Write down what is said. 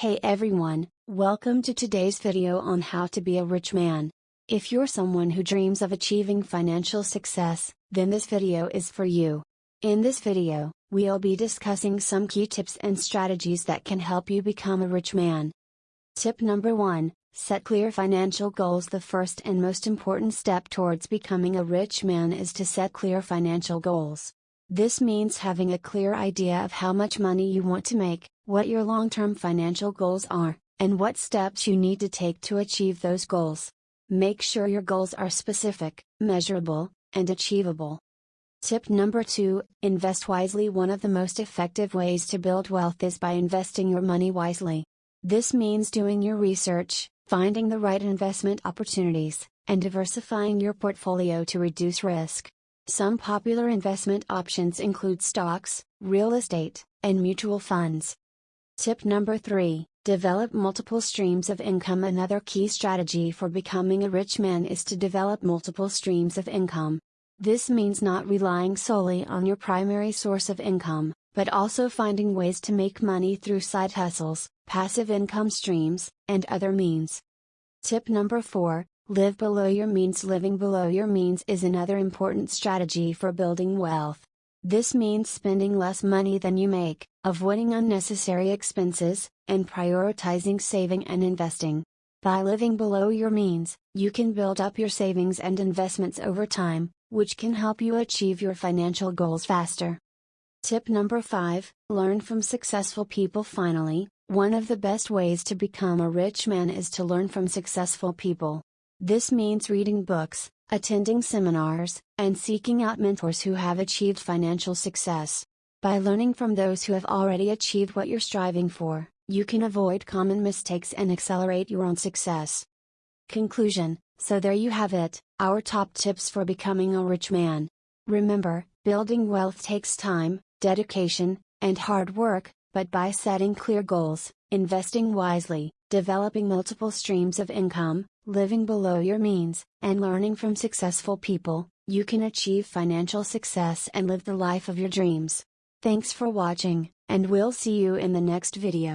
Hey everyone, welcome to today's video on how to be a rich man. If you're someone who dreams of achieving financial success, then this video is for you. In this video, we'll be discussing some key tips and strategies that can help you become a rich man. Tip number 1 Set clear financial goals. The first and most important step towards becoming a rich man is to set clear financial goals. This means having a clear idea of how much money you want to make, what your long term financial goals are, and what steps you need to take to achieve those goals. Make sure your goals are specific, measurable, and achievable. Tip number 2 Invest wisely. One of the most effective ways to build wealth is by investing your money wisely. This means doing your research, finding the right investment opportunities, and diversifying your portfolio to reduce risk. Some popular investment options include stocks, real estate, and mutual funds. Tip number 3 Develop multiple streams of income. Another key strategy for becoming a rich man is to develop multiple streams of income. This means not relying solely on your primary source of income, but also finding ways to make money through side hustles, passive income streams, and other means. Tip number 4 Live below your means. Living below your means is another important strategy for building wealth. This means spending less money than you make, avoiding unnecessary expenses, and prioritizing saving and investing. By living below your means, you can build up your savings and investments over time, which can help you achieve your financial goals faster. Tip number 5 Learn from successful people. Finally, one of the best ways to become a rich man is to learn from successful people. This means reading books, attending seminars, and seeking out mentors who have achieved financial success. By learning from those who have already achieved what you're striving for, you can avoid common mistakes and accelerate your own success. Conclusion So there you have it, our top tips for becoming a rich man. Remember, building wealth takes time, dedication, and hard work, but by setting clear goals, investing wisely, developing multiple streams of income, living below your means, and learning from successful people, you can achieve financial success and live the life of your dreams. Thanks for watching, and we'll see you in the next video.